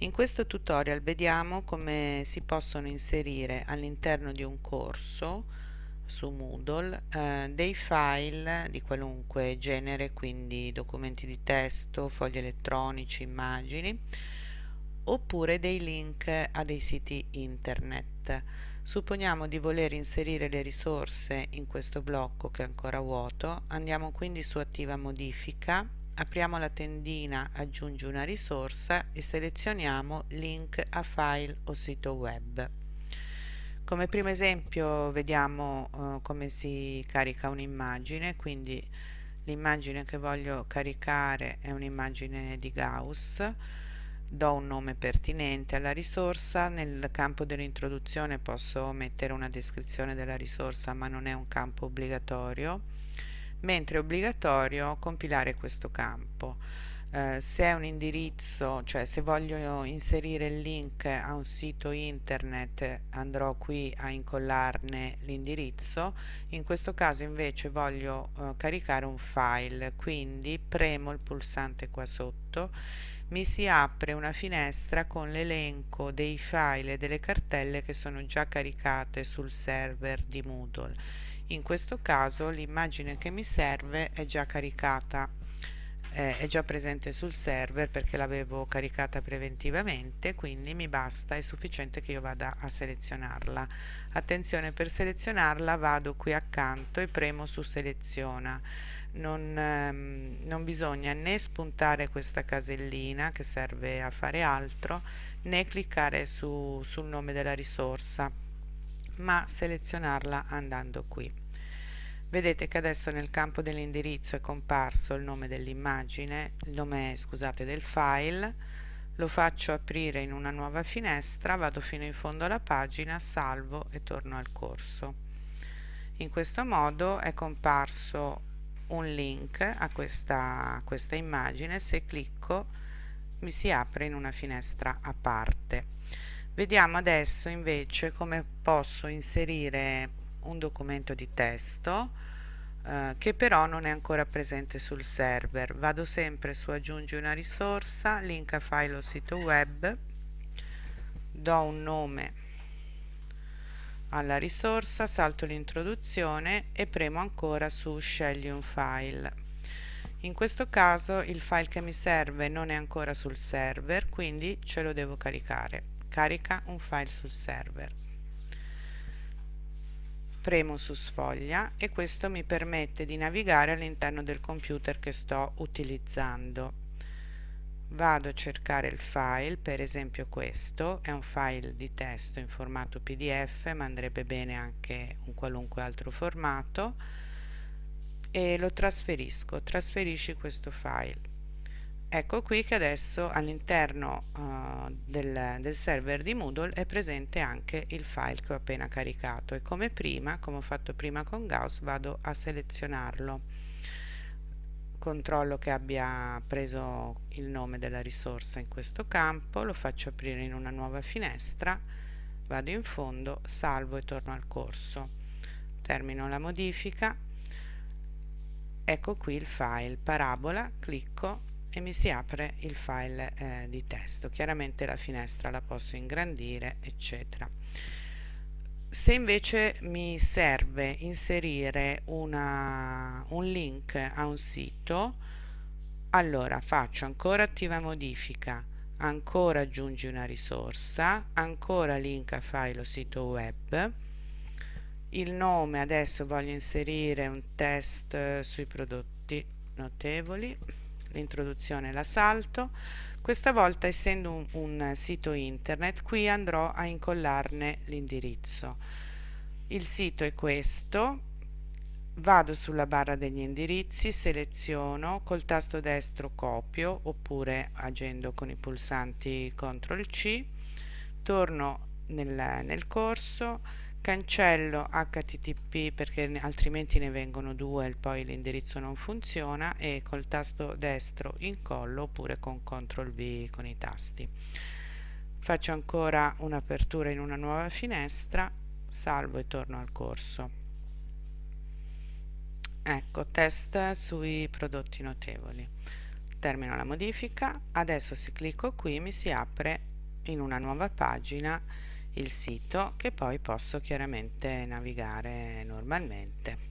In questo tutorial vediamo come si possono inserire all'interno di un corso su Moodle eh, dei file di qualunque genere, quindi documenti di testo, fogli elettronici, immagini, oppure dei link a dei siti internet. Supponiamo di voler inserire le risorse in questo blocco che è ancora vuoto, andiamo quindi su attiva modifica apriamo la tendina aggiungi una risorsa e selezioniamo link a file o sito web. Come primo esempio vediamo uh, come si carica un'immagine quindi l'immagine che voglio caricare è un'immagine di Gauss. Do un nome pertinente alla risorsa nel campo dell'introduzione posso mettere una descrizione della risorsa ma non è un campo obbligatorio mentre è obbligatorio compilare questo campo. Eh, se è un indirizzo, cioè se voglio inserire il link a un sito internet andrò qui a incollarne l'indirizzo, in questo caso invece voglio eh, caricare un file, quindi premo il pulsante qua sotto mi si apre una finestra con l'elenco dei file e delle cartelle che sono già caricate sul server di Moodle in questo caso l'immagine che mi serve è già caricata eh, è già presente sul server perché l'avevo caricata preventivamente quindi mi basta, è sufficiente che io vada a selezionarla. Attenzione per selezionarla vado qui accanto e premo su seleziona. Non, ehm, non bisogna né spuntare questa casellina che serve a fare altro né cliccare su, sul nome della risorsa ma selezionarla andando qui. Vedete che adesso nel campo dell'indirizzo è comparso il nome dell'immagine il nome scusate del file. Lo faccio aprire in una nuova finestra vado fino in fondo alla pagina salvo e torno al corso. In questo modo è comparso un link a questa, a questa immagine. Se clicco mi si apre in una finestra a parte Vediamo adesso invece come posso inserire un documento di testo eh, che però non è ancora presente sul server. Vado sempre su aggiungi una risorsa, link a file o sito web, do un nome alla risorsa, salto l'introduzione e premo ancora su scegli un file. In questo caso il file che mi serve non è ancora sul server, quindi ce lo devo caricare carica un file sul server. Premo su sfoglia e questo mi permette di navigare all'interno del computer che sto utilizzando. Vado a cercare il file per esempio questo è un file di testo in formato pdf ma andrebbe bene anche un qualunque altro formato e lo trasferisco. Trasferisci questo file Ecco qui che adesso all'interno uh, del, del, server di Moodle è presente anche il file che ho appena caricato e come prima, come ho fatto prima con Gauss, vado a selezionarlo. Controllo che abbia preso il nome della risorsa in questo campo, lo faccio aprire in una nuova finestra, vado in fondo, salvo e torno al corso. Termino la modifica, ecco qui il file parabola, clicco e mi si apre il file eh, di testo. Chiaramente la finestra la posso ingrandire eccetera. Se invece mi serve inserire una, un link a un sito allora faccio ancora attiva modifica ancora aggiungi una risorsa ancora link a file o sito web. Il nome adesso voglio inserire un test sui prodotti notevoli l'introduzione la salto questa volta essendo un, un sito internet qui andrò a incollarne l'indirizzo. Il sito è questo. Vado sulla barra degli indirizzi seleziono col tasto destro copio oppure agendo con i pulsanti CTRL C. Torno nel, nel corso cancello http perché altrimenti ne vengono due e poi l'indirizzo non funziona e col tasto destro incollo oppure con CTRL V con i tasti. Faccio ancora un'apertura in una nuova finestra salvo e torno al corso. Ecco test sui prodotti notevoli. Termino la modifica. Adesso se clicco qui mi si apre in una nuova pagina il sito che poi posso chiaramente navigare normalmente